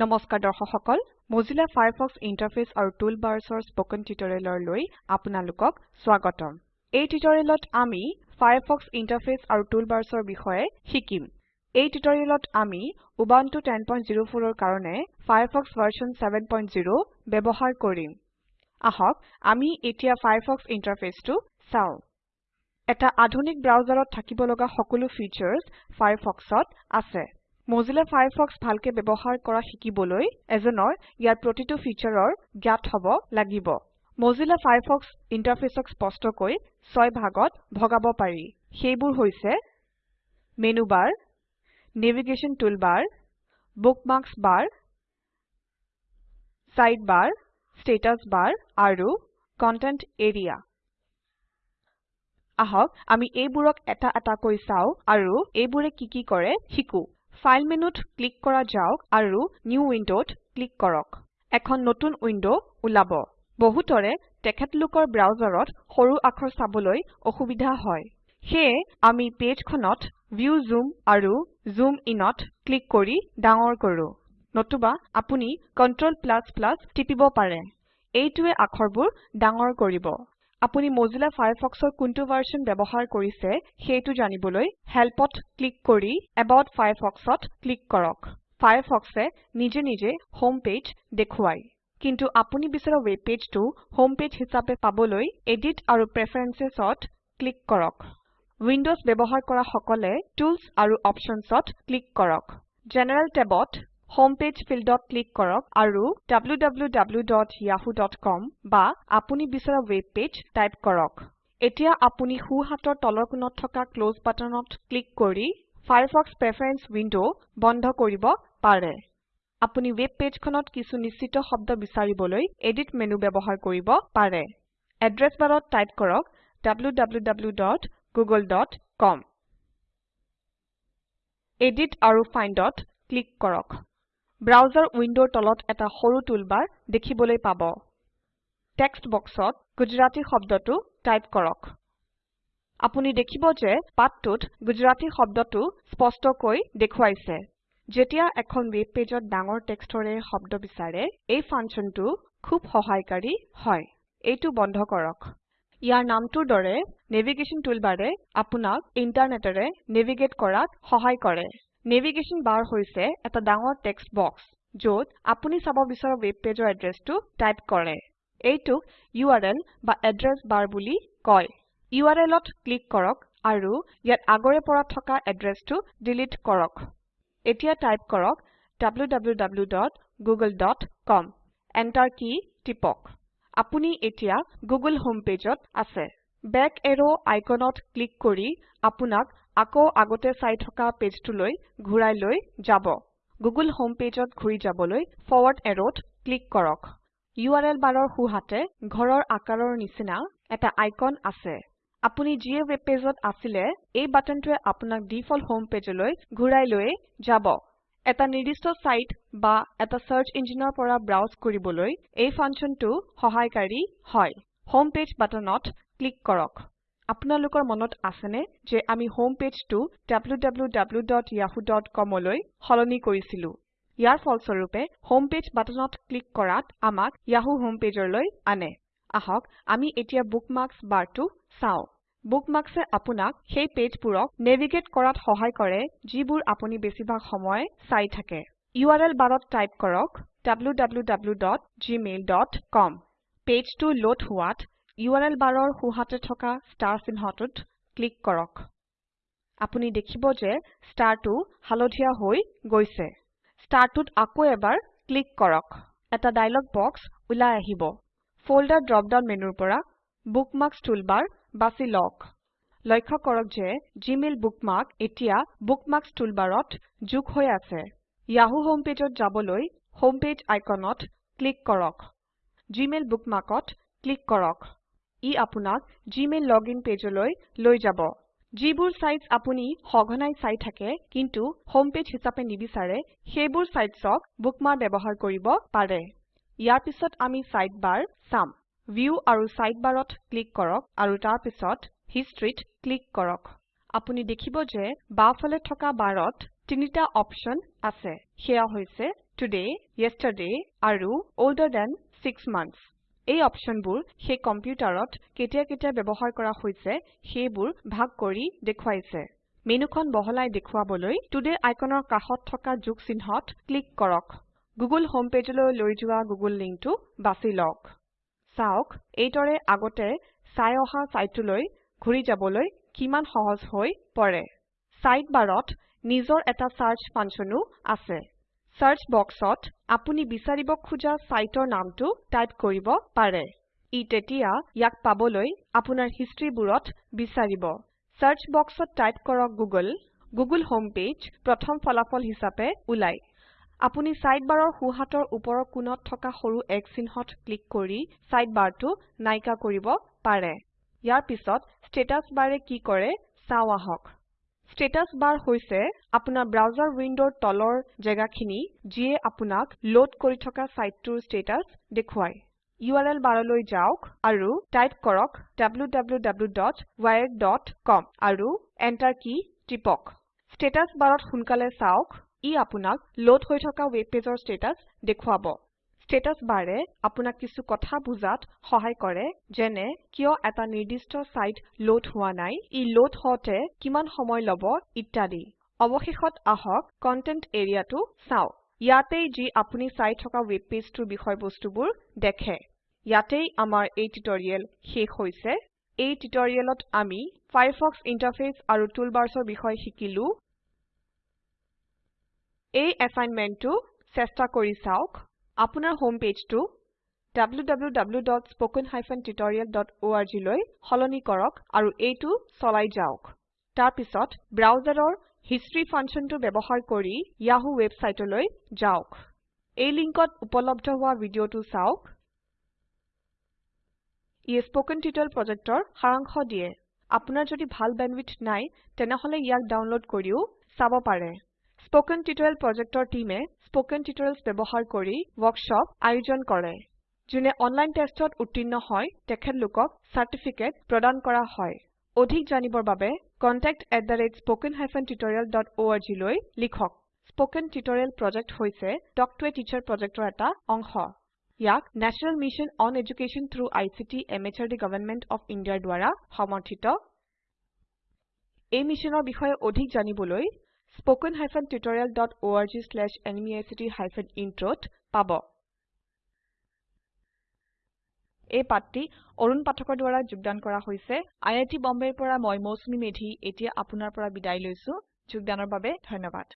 নমস্কাৰ দৰ্শক সকল Mozilla Firefox ইন্টাৰফেস আৰু টুলবাৰ্ছৰ স্পকেন টিউটৰিয়েললৈ আপোনালোকক স্বাগতম। এই টিউটৰিয়েলত আমি Firefox ইন্টাৰফেস আৰু টুলবাৰ্ছৰ বিষয়ে শিকিম। এই টিউটৰিয়েলত আমি উবুন্টু 1004 ৰ কাৰণে ফায়াৰফক্স ভাৰ্চন 70 ব্যৱহাৰ কৰিম। আহক আমি এতিয়া ফায়াৰফক্স ইন্টাৰফেসটো চাও। এটা আধুনিক ব্ৰাউজাৰত থাকিব লগা সকলো ফিচাৰ্ছ ফায়াৰফক্সত আছে। Mozilla Firefox ভালকে ব্যৱহাৰ কৰা শিকিবলৈ এজনৰ ইয়াৰ প্ৰতিটো ফিচাৰৰ জ্ঞাত হ'ব লাগিব। Mozilla Firefox ইন্টাৰফেসক স্পষ্টকৈ ছয় ভাগত ভগাব পাৰি। সেইবোৰ হৈছে menu bar navigation toolbar bookmarks bar side bar status bar আৰু কণ্টেণ্ট এৰিয়া। আহক আমি এইবোৰক এটা এটাকৈ চাও আৰু এইবোৰে কি কি কৰে শিকো। ফাইল মেনুত ক্লিক কৰা যাওক আৰু নিউ উইন্ডোত ক্লিক কৰক। এখন নতুন উইন্ডো ওলাব। বহুতৰে তেখেতলোকৰ ব্ৰাউজাৰত সৰু আখৰ চাবলৈ অসুবিধা হয়। সেয়ে আমি পেজখনত ভিউ জুম আৰু জুম ইনত ক্লিক কৰি ডাঙৰ কৰো। নতুবা আপুনি Ctrl টিপিব পাৰে। এইটোৱে আখৰবোৰ ডাঙৰ কৰিব। আপুনি Mozilla Firefoxৰ কোনটো ভাৰ্চন ব্যৱহাৰ কৰিছে সেইটো জানিবলৈ Helpত ক্লিক কৰি About Firefoxত ক্লিক কৰক। Firefoxে নিজে নিজে হোম পেজ দেখুৱায় কিন্তু আপুনি বিচৰা ৱেব পেজটো হোম পেজ হিচাপে পাবলৈ এডিট আৰু Preferencesত ক্লিক কৰক। উইন্ডোজ ব্যৱহাৰ কৰা সকলে টুলছ আৰু Optionsত ক্লিক কৰক। জেনাৰেল টেবত হোম পেজ ফিল্ডত ক্লিক কৰক আৰু wwwyahoo.com বা আপুনি বিচৰা ৱেব পেজ টাইপ কৰক। এতিয়া আপুনি সো হাতৰ তলৰ কোণত থকা ক্লছ বাটনত ক্লিক কৰি ফায়াৰফক্স প্ৰেফাৰেন্স উইন্ডো বন্ধ কৰিব পাৰে। আপুনি ৱেব পেজখনত কিছু নিশ্চিত শব্দ বিচাৰিবলৈ এডিট মেনু ব্যৱহাৰ কৰিব পাৰে। এড্ৰেছ বাৰত টাইপ কৰক www.google.com এডিট আৰু Findত ক্লিক কৰক। ব্ৰাউজাৰ উইন্ডোৰ তলত এটা সৰু টুলবাৰ দেখিবলৈ পাব। টেক্সট বক্সত গুজৰাটী শব্দটো টাইপ কৰক। আপুনি দেখিব যে পাঠটোত গুজৰাটী শব্দটো স্পষ্টকৈ দেখুৱাইছে। যেতিয়া এখন ৱেব পেজত ডাঙৰ টেক্সটৰে শব্দ বিচাৰে এই ফাংচনটো খুব সহায়কাৰী হয়। এইটো বন্ধ কৰক। ইয়াৰ নামটোৰ দৰে নেভিগেশ্যন টুলবাৰে আপোনাক ইন্টাৰনেটেৰে নেভিগেট কৰাত সহায় কৰে। নেভিগেশ্যন বাৰ হৈছে এটা ডাঙৰ টেক্সট বক্স য'ত আপুনি চাব বিচৰা ৱেব পেজৰ এড্ৰেছটো টাইপ কৰে। এইটোক ইউআৰএল বা এড্ৰেছ বাৰ বুলি কয়। URLত ক্লিক কৰক আৰু ইয়াত আগৰে পৰা থকা এড্ৰেছটো ডিলিট কৰক। এতিয়া টাইপ কৰক www.google.com এন্টাৰ কি টিপক। আপুনি এতিয়া গুগল হোম পেজত আছে। বেক এৰো আইকনত ক্লিক কৰি আপোনাক আকৌ আগতে চাই থকা পেজটোলৈ ঘূৰাই লৈ যাব। গুগল হোম পেজত ঘূৰি যাবলৈ ফৰৱাৰ্ড এৰোত ক্লিক কৰক। URL বাৰৰ সোঁহাতে ঘৰৰ আকাৰৰ নিচিনা এটা আইকন আছে। আপুনি যিয়ে ৱেব পেজত আছিলে এই বাটনটোৱে আপোনাক ডিফল্ট হোম পেজলৈ ঘূৰাই লৈ যাব। এটা নিৰ্দিষ্ট সাইট বা এটা সাৰ্চ ইঞ্জিনৰ পৰা ব্ৰাউজ কৰিবলৈ এই ফাংচনটো সহায়কাৰী হয়। হোম পেজ বাটনত ক্লিক কৰক। আপোনালোকৰ মনত আছেনে যে আমি হোম পেজটো www.yahoo.com লৈ সলনি কৰিছিলো? ইয়াৰ ফলস্বৰূপে হোম পেজ বাটনত ক্লিক কৰাত আমাক ইয়াহু হোম পেজলৈ আনে। আহক আমি এতিয়া বুকমাৰ্কছ বাৰটো চাও। বুকমাৰ্কছে আপোনাক সেই পেজবোৰক নেভিগেট কৰাত সহায় কৰে যিবোৰ আপুনি বেছিভাগ সময় চাই থাকে। URL বাৰত টাইপ কৰক www.gmail.com পেজটো লোড হোৱাত URL বাৰৰ সোঁহাতে থকা ষ্টাৰ চিহ্নটোত ক্লিক কৰক। আপুনি দেখিব যে ষ্টাৰটো হালধীয়া হৈ গৈছে। ষ্টাৰটোত আকৌ এবাৰ ক্লিক কৰক। এটা ডায়লগ বক্স ওলাই আহিব। ফল্ডাৰ ড্ৰপ ডাউন মেনুৰ পৰা বুকমাৰ্কছ টুলবাৰ বাছি লওক। লক্ষ্য কৰক যে জিমেইল বুকমাৰ্ক এতিয়া বুকমাৰ্কছ টুলবাৰত যোগ হৈ আছে। ইয়াহু হোম পেজত যাবলৈ হোম পেজ আইকনত ক্লিক কৰক। জিমেইল বুকমাৰ্কত ক্লিক কৰক। ই আপোনাক জিমেইল লগইন পেজলৈ লৈ যাব। যিবোৰ সাইটছ আপুনি সঘনাই চাই থাকে কিন্তু হোম পেজ হিচাপে নিবিচাৰে সেইবোৰ সাইটছক বুকমাৰ্ক ব্যৱহাৰ কৰিব পাৰে। ইয়াৰ পিছত আমি সাইড বাৰ চাম। ভিউ আৰু সাইড বাৰত ক্লিক কৰক আৰু তাৰ পিছত হিষ্ট্ৰীত ক্লিক কৰক। আপুনি দেখিব যে বাওঁফালে থকা বাৰত তিনিটা অপচন আছে। সেয়া হৈছে today, yesterday আৰু older than 6 months। এই অপশনবোৰ সেই কম্পিউটাৰত কেতিয়া কেতিয়া ব্যৱহাৰ কৰা হৈছে সেইবোৰ ভাগ কৰি দেখুৱাইছে। মেনুখন বহলাই দেখুৱাবলৈ টুডে আইকনৰ কাষত থকা যোগ চিহ্নত ক্লিক কৰক। গুগল হোম পেজলৈ লৈ যোৱা গুগল লিংকটো বাছি লওক। চাওক এইদৰে আগতে চাই অহা চাইটটোলৈ ঘূৰি যাবলৈ কিমান সহজ হৈ পৰে। সাইড বাৰত নিজৰ এটা সাৰ্চ ফাংচনো আছে। সাৰ্চ বক্সত আপুনি বিচাৰিব খোজা সাইটৰ নামটো টাইপ কৰিব পাৰে। ই তেতিয়া ইয়াক পাবলৈ আপোনাৰ হিষ্ট্ৰীবোৰত বিচাৰিব। সাৰ্চ বক্সত টাইপ কৰক গুগল হোম পেজ প্ৰথম ফলাফল হিচাপে ওলাই আপুনি সাইডবাৰৰ সোঁহাতৰ ওপৰৰ কোণত থকা সৰু X চিহ্নত ক্লিক কৰি সাইডবাৰটো নাইকা কৰিব পাৰে। ইয়াৰ পিছত ষ্টেটাছ বাৰে কি কৰে চাও আহক। ষ্টেটাছ বাৰ হৈছে আপোনাৰ ব্ৰাউজাৰ উইণ্ডৰ তলৰ জেগাখিনি যিয়ে আপোনাক লোড কৰি থকা সাইটটোৰ ষ্টেটাছ দেখুৱায়। URL বাৰলৈ যাওক আৰু টাইপ কৰক www.wired.com আৰু এন্টাৰ কি টিপক। ষ্টেটাছ বাৰত সোনকালে চাওক ই আপোনাক লোড হৈ থকা ৱেব পেজৰ ষ্টেটাছ দেখুৱাব। ষ্টেটাছ বাৰে আপোনাক কিছু কথা বুজাত সহায় কৰে যেনে কিয় এটা নিৰ্দিষ্ট নাই ই লোড হওঁতে কিমান সময় লব ইত্যাদি। অৱশেষত আহক কন্টেন্ট এৰিয়াটো চাও। ইয়াতেই যি আপুনি চাই থকা ৱেব পেজটোৰ বিষয়বস্তুবোৰ দেখে। ইয়াতেই আমাৰ এই টিউটৰিয়েল শেষ হৈছে। এই টিউটৰিয়েলত আমি ফায়াৰফক্স ইন্টাৰফেস আৰু টুলবাৰ্ছৰ বিষয়ে শিকিলো। এই এসাইনমেন্টটো চেষ্টা কৰি চাওক। আপোনাৰ হোম পেজটো www.spoken tutorialorg লৈ সলনি কৰক আৰু এইটো চলাই যাওক। তাৰ পিছত ব্ৰাউজাৰৰ হিষ্টৰী ফাংচনটো ব্যৱহাৰ কৰি ইয়াহু ৱেবছাইটলৈ যাওক। এই লিংকত উপলব্ধ হোৱা ভিডিঅটো চাওক। ই স্পোকেন টিউটৰিয়েল প্ৰজেক্টৰ সাৰাংশ দিয়ে। আপোনাৰ যদি ভাল বেণ্ডৱিডথ নাই তেনেহলে ইয়াক ডাউনলোড কৰিও চাব পাৰে। স্পোকেন টিউটৰিয়েল প্ৰজেক্টৰ টিমে স্পোকেন টিউটৰিয়েলছ ব্যৱহাৰ কৰি ৱৰ্কশ্বপ আয়োজন কৰে। যোনে অনলাইন টেষ্টত উত্তীৰ্ণ হয় তেখেতলোকক চাৰ্টিফিকেট প্ৰদান কৰা হয়। অধিক জানিবৰ বাবে contact@spoken tutorialorg লৈ লিখক। স্পোকেন টিউটৰিয়েল প্ৰজেক্ট হৈছে টক টু এ টিচাৰ প্ৰজেক্টৰ এটা অংশ। ইয়াক national mission on education through ICT MHRD government of ইণ্ডিয়াৰ দ্বাৰা সমৰ্থিত। এই মিছনৰ বিষয়ে অধিক জানিবলৈ spoken tutorialorg/nmeict ইন্ট্ৰত পাব। এই পাঠটি অৰুণ পাঠকৰ দ্ৱাৰা যোগদান কৰা হৈছে। আই আই টী বম্বেৰ পৰা মই মৌচুমী মেধী। এতিয়া আপোনাৰ পৰা বিদায় লৈছো। যোগদানৰ বাবে ধন্যবাদ।